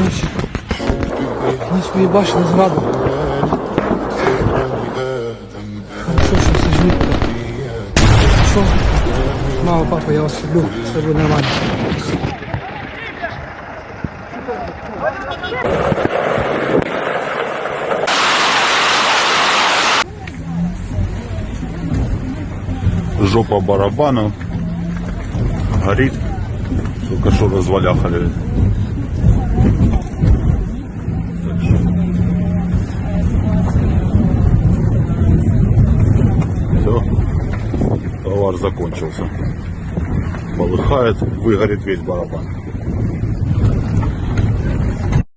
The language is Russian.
короче. Они свої башни згадували. Хорошо, все живі. Що? Мама, папа, я вас люблю. Все буде нормально. жопа барабану, горит, только что разваляхали. Все, товар закончился. Полыхает, выгорит весь барабан.